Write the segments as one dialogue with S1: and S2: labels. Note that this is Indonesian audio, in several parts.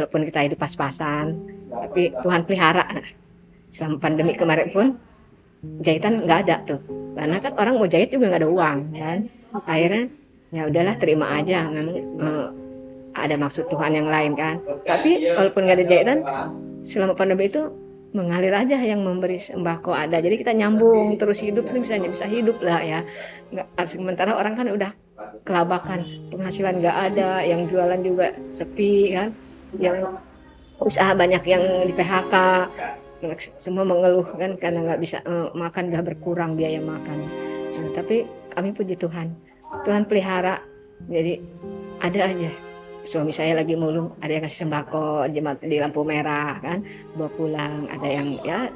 S1: walaupun kita hidup pas-pasan tapi Tuhan pelihara. Selama pandemi kemarin pun jahitan nggak ada tuh. Karena kan orang mau jahit juga nggak ada uang kan? Akhirnya ya udahlah terima aja. Memang eh, ada maksud Tuhan yang lain kan? Tapi walaupun nggak ada jahitan selama pandemi itu mengalir aja yang memberi sembako ada. Jadi kita nyambung terus hidup ini bisa bisa hidup lah ya. Nggak sementara orang kan udah kelabakan. Penghasilan nggak ada yang jualan juga sepi kan? Yang usaha banyak yang di PHK semua mengeluh kan? Karena nggak bisa eh, makan udah berkurang biaya makan. Nah, tapi kami puji Tuhan. Tuhan pelihara. Jadi ada aja. Suami saya lagi mulung ada yang kasih sembako di, di lampu merah kan? Bawa pulang ada yang ya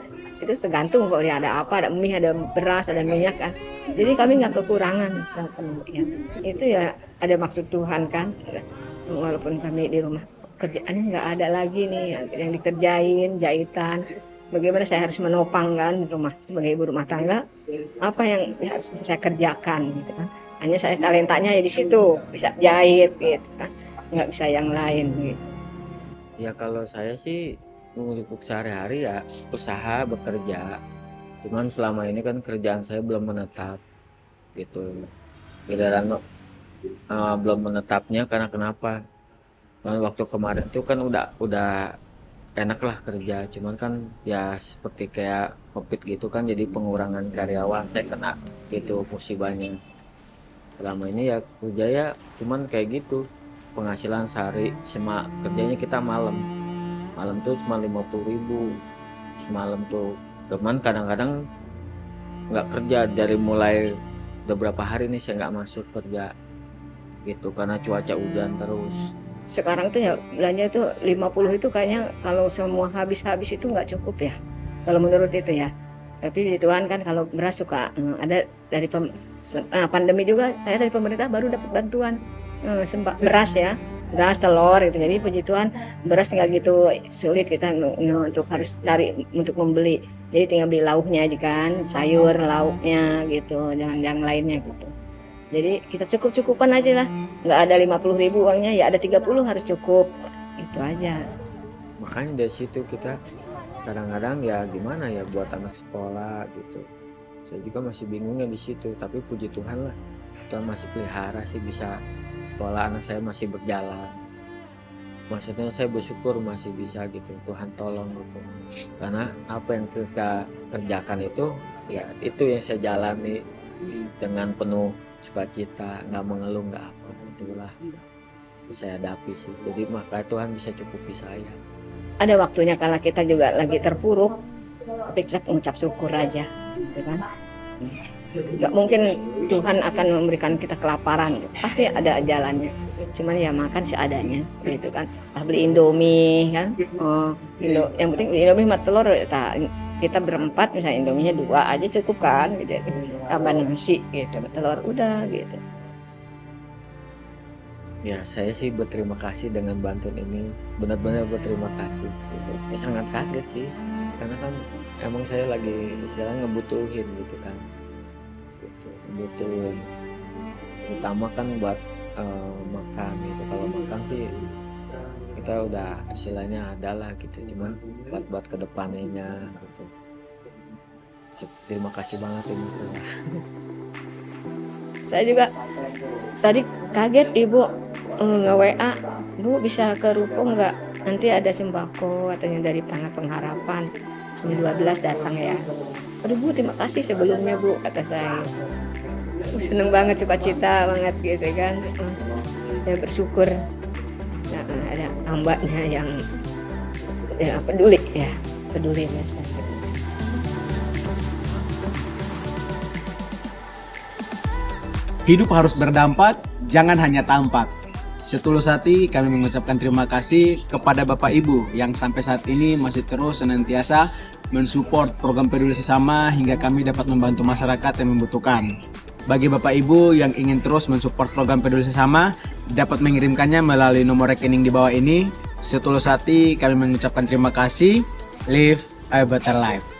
S1: itu tergantung kok dia ada apa ada mie ada beras ada minyak kan. Jadi kami nggak kekurangan sepenuhnya. Itu ya ada maksud Tuhan kan. Walaupun kami di rumah kerjaannya nggak ada lagi nih yang dikerjain jahitan. Bagaimana saya harus menopang kan di rumah sebagai ibu rumah tangga? Apa yang harus saya kerjakan gitu kan. Hanya saya talentanya ya di situ bisa jahit gitu kan. Nggak bisa yang lain gitu.
S2: Ya kalau saya sih untuk sehari-hari ya usaha bekerja. Cuman selama ini kan kerjaan saya belum menetap gitu. Giliran uh, belum menetapnya karena kenapa? Kan waktu kemarin tuh kan udah udah enak lah kerja. Cuman kan ya seperti kayak covid gitu kan jadi pengurangan karyawan saya kena gitu musibahnya. Selama ini ya kerja ya cuman kayak gitu penghasilan sehari cuma kerjanya kita malam malam tuh cuma 50 ribu. Semalam tuh cuman kadang-kadang nggak kerja. Dari mulai beberapa hari nih saya nggak masuk kerja gitu karena cuaca hujan terus.
S1: Sekarang tuh ya belanja tuh 50 itu kayaknya kalau semua habis-habis itu nggak cukup ya kalau menurut itu ya. Tapi di Tuhan kan kalau beras suka eh, ada dari pem, nah, pandemi juga saya dari pemerintah baru dapat bantuan eh, beras ya beras telur itu jadi puji Tuhan beras nggak gitu sulit kita untuk harus cari untuk membeli. Jadi tinggal beli lauknya aja kan sayur lauknya gitu jangan yang lainnya gitu. Jadi kita cukup cukupan aja lah. Nggak ada 50 ribu uangnya ya ada 30 harus cukup. Itu aja.
S2: Makanya dari situ kita kadang-kadang ya gimana ya buat anak sekolah gitu saya juga masih bingungnya di situ tapi puji Tuhan lah. Tuhan masih pelihara sih bisa sekolah anak saya masih berjalan. Maksudnya saya bersyukur masih bisa gitu Tuhan tolong gitu. Karena apa yang kita kerjakan itu ya itu yang saya jalani dengan penuh sukacita nggak mengeluh nggak apa itulah saya hadapi sih. Jadi maka Tuhan bisa cukupi saya.
S1: Ada waktunya kalau kita juga lagi terpuruk tapi kita mengucap syukur aja gitu kan? Nggak mungkin Tuhan akan memberikan kita kelaparan. Pasti ada jalannya. Cuman ya makan seadanya gitu kan. Ah, beli indomie kan? Oh Indo, yang penting beli indomie sama telur. Ta- kita berempat misalnya indominya dua aja cukup kan gitu. Tambah nasi gitu telur udah gitu.
S2: Ya saya sih berterima kasih dengan bantuan ini. Benar-benar berterima kasih gitu. Ya sangat kaget sih karena kan emang saya lagi istilahnya ngebutuhin gitu kan. Gitu ngebutuhin. Utama kan buat eh, makan gitu. Kalau makan sih kita udah istilahnya ada lah gitu. Cuman buat buat ke depannya gitu. Terima kasih banget ini.
S1: Saya juga tadi kaget ibu eh, nge WA bu bisa ke ruko nggak nanti ada sembako katanya dari tangan pengharapan. Ini 12 datang ya. Aduh bu terima kasih sebelumnya bu kata saya. Uh, seneng banget sukacita banget gitu kan. Saya bersyukur. Nah, ada hambanya yang ya, peduli ya. Peduli biasa
S3: Hidup harus berdampak, jangan hanya tampak. Setulus hati kami mengucapkan terima kasih kepada Bapak Ibu yang sampai saat ini masih terus senantiasa mensupport program peduli sesama hingga kami dapat membantu masyarakat yang membutuhkan. Bagi Bapak Ibu yang ingin terus mensupport program peduli sesama, dapat mengirimkannya melalui nomor rekening di bawah ini. Setulus hati kami mengucapkan terima kasih. Live a better life.